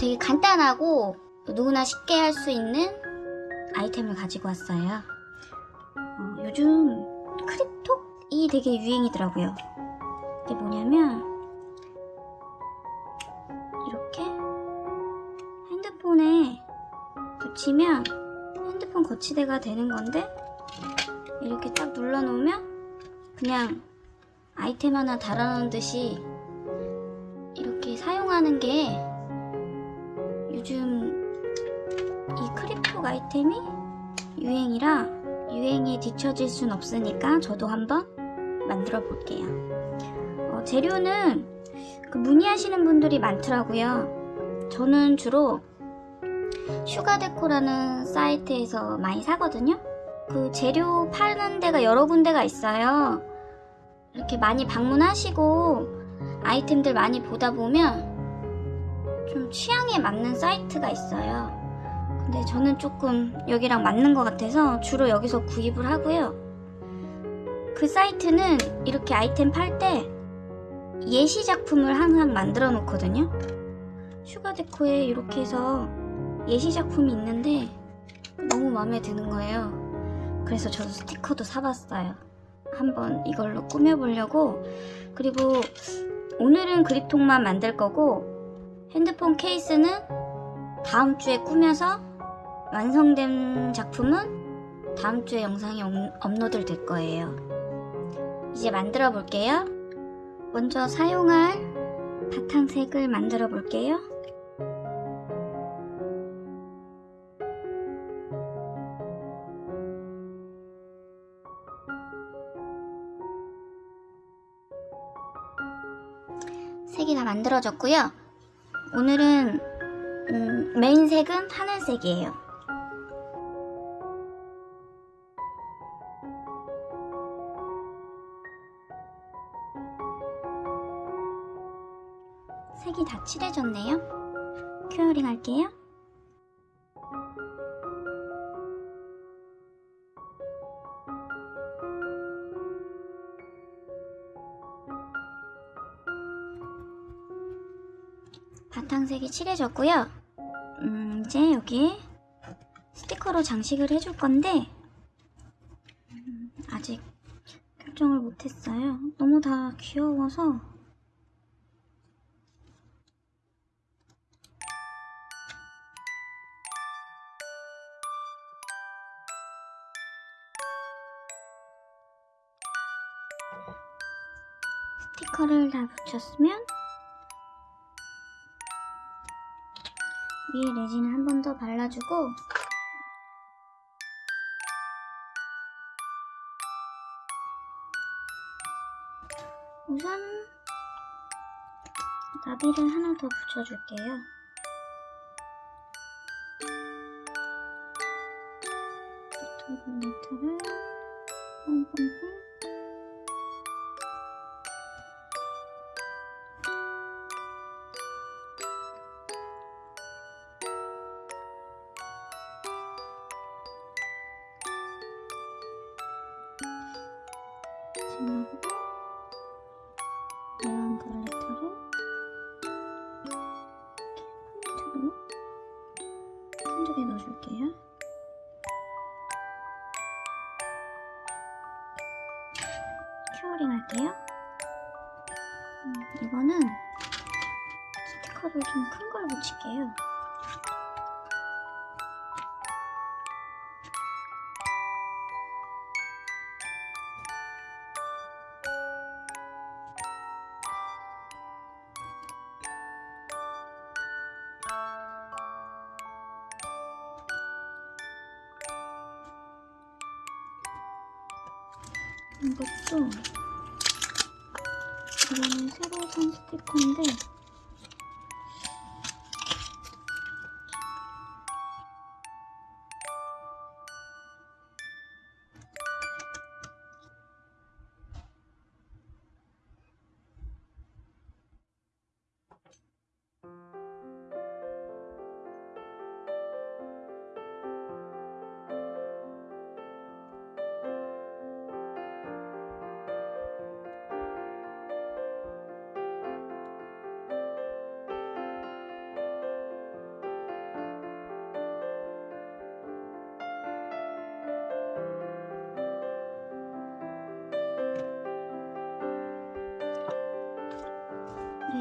되게 간단하고 누구나 쉽게 할 수 있는 아이템을 가지고 왔어요. 어, 요즘 크립톡이 되게 유행이더라고요. 이게 뭐냐면 이렇게 핸드폰에 붙이면 핸드폰 거치대가 되는 건데 이렇게 딱 눌러놓으면 그냥 아이템 하나 달아놓은 듯이 이렇게 사용하는 게 요즘 이 크립톡 아이템이 유행이라 유행에 뒤처질 순 없으니까 저도 한번 만들어 볼게요. 어, 재료는 그 문의하시는 분들이 많더라고요. 저는 주로 슈가데코라는 사이트에서 많이 사거든요. 그 재료 파는 데가 여러 군데가 있어요. 이렇게 많이 방문하시고 아이템들 많이 보다 보면 좀 취향에 맞는 사이트가 있어요. 근데 저는 조금 여기랑 맞는 것 같아서 주로 여기서 구입을 하고요. 그 사이트는 이렇게 아이템 팔 때 예시 작품을 항상 만들어 놓거든요. 슈가데코에 이렇게 해서 예시 작품이 있는데 너무 마음에 드는 거예요. 그래서 저도 스티커도 사봤어요. 한번 이걸로 꾸며보려고. 그리고 오늘은 그립톡만 만들 거고 핸드폰 케이스는 다음 주에 꾸며서 완성된 작품은 다음 주에 영상이 업- 업로드 될 거예요. 이제 만들어 볼게요. 먼저 사용할 바탕색을 만들어 볼게요. 색이 다 만들어졌고요. 오늘은 음, 메인 색은 하늘색이에요. 색이 다 칠해졌네요. 큐어링 할게요. 색이 칠해졌고요. 음, 이제 여기 스티커로 장식을 해줄 건데 음, 아직 결정을 못했어요. 너무 다 귀여워서 스티커를 다 붙였으면 위에 레진을 한 번 더 발라주고 우선 나비를 하나 더 붙여줄게요. 버터블레트를 뽕뽕뽕 큐어링 할게요. 음, 이거는 스티커를 좀 큰 걸 붙일게요. 이것도 이거는 새로 산 스티커인데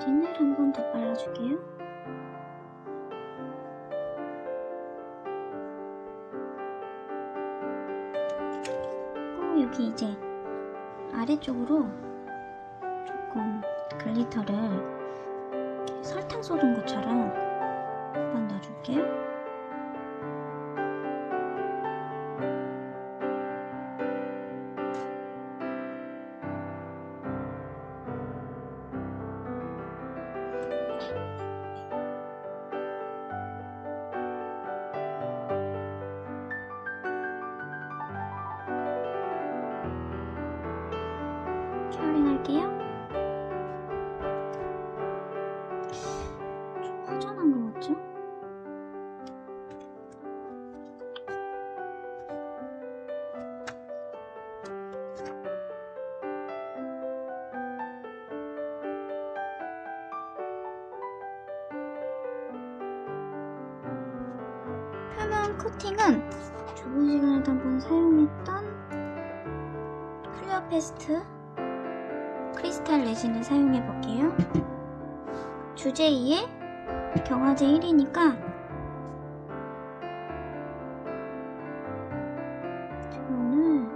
레진을 한 번 더 발라줄게요. 또 여기 이제 아래쪽으로 조금 글리터를 설탕 쏟은 것처럼 한번 넣어줄게요. 할게요. 표면 코팅은 저번 시간에도 한번 사용했던 clear fast crystal 레진을 사용해 볼게요. 주제 2에 경화제 1이니까 오늘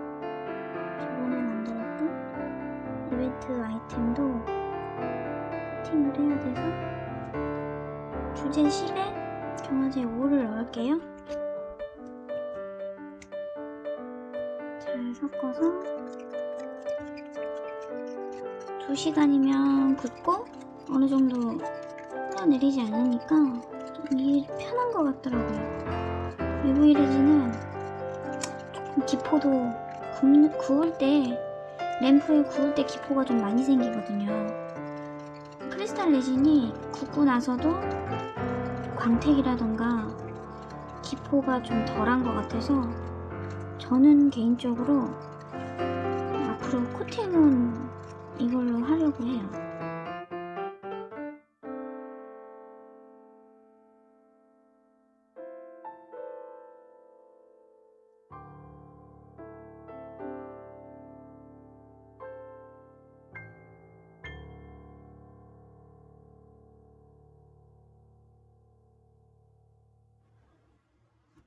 저번에 만들었던 이벤트 아이템도 코팅을 해야 돼서 주제 10에 경화제 5를 넣을게요. 잘 섞어서 2시간이면 굳고 어느 정도 흘러내리지 않으니까 좀 이게 편한 것 같더라고요. 외부 이레진은 조금 기포도 굽, 구울 때 램프에 구울 때 기포가 좀 많이 생기거든요. 크리스탈 레진이 굽고 나서도 광택이라던가 기포가 좀 덜한 것 같아서 저는 개인적으로 앞으로 코팅은 이걸로 하려고 해요.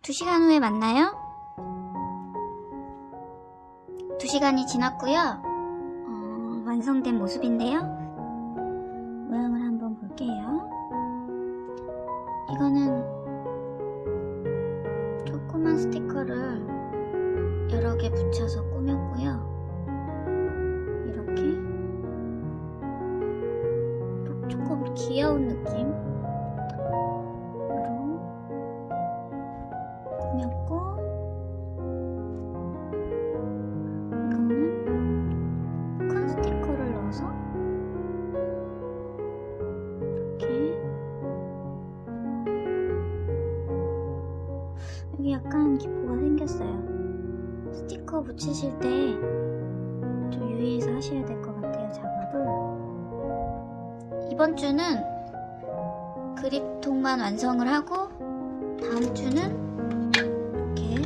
두 시간 후에 만나요. 두 시간이 지났고요. 어, 완성된 모습인데요. 모양을 한번 볼게요. 이거는 조그만 스티커를 여러 개 붙여서 꾸몄고요. 이렇게 조금 귀여운 느낌 으로 꾸몄고 하셔야 될 것 같아요, 작업을. 이번 주는 그립통만 완성을 하고 다음 주는 이렇게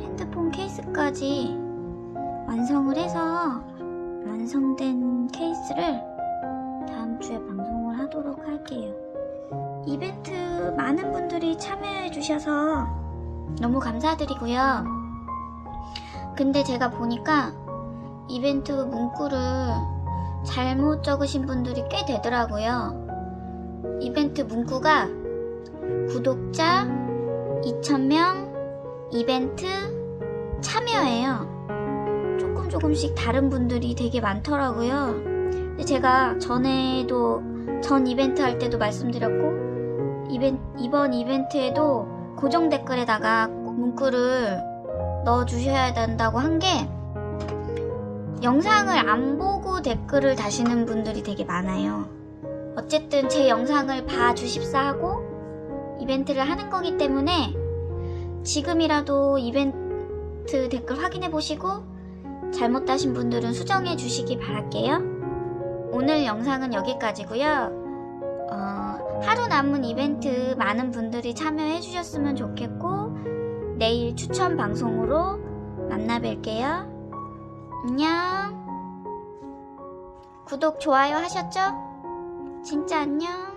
핸드폰 케이스까지 완성을 해서 완성된 케이스를 다음 주에 방송을 하도록 할게요. 이벤트 많은 분들이 참여해 주셔서 너무 감사드리고요. 근데 제가 보니까 이벤트 문구를 잘못 적으신 분들이 꽤 되더라고요. 이벤트 문구가 구독자 2,000명 이벤트 참여예요. 조금 조금씩 다른 분들이 되게 많더라고요. 근데 제가 전에도 전 이벤트 할 때도 말씀드렸고 이벤, 이번 이벤트에도 고정 댓글에다가 꼭 문구를 넣어 주셔야 된다고 한게 영상을 안 보고 댓글을 다시는 분들이 되게 많아요. 어쨌든 제 영상을 봐 주십사 하고 이벤트를 하는 거기 때문에 지금이라도 이벤트 댓글 확인해 보시고 잘못 다신 분들은 수정해 주시기 바랄게요. 오늘 영상은 여기까지고요. 어, 하루 남은 이벤트 많은 분들이 참여해 주셨으면 좋겠고 내일 추천 방송으로 만나 뵐게요. 안녕 구독 좋아요 하셨죠? 진짜 안녕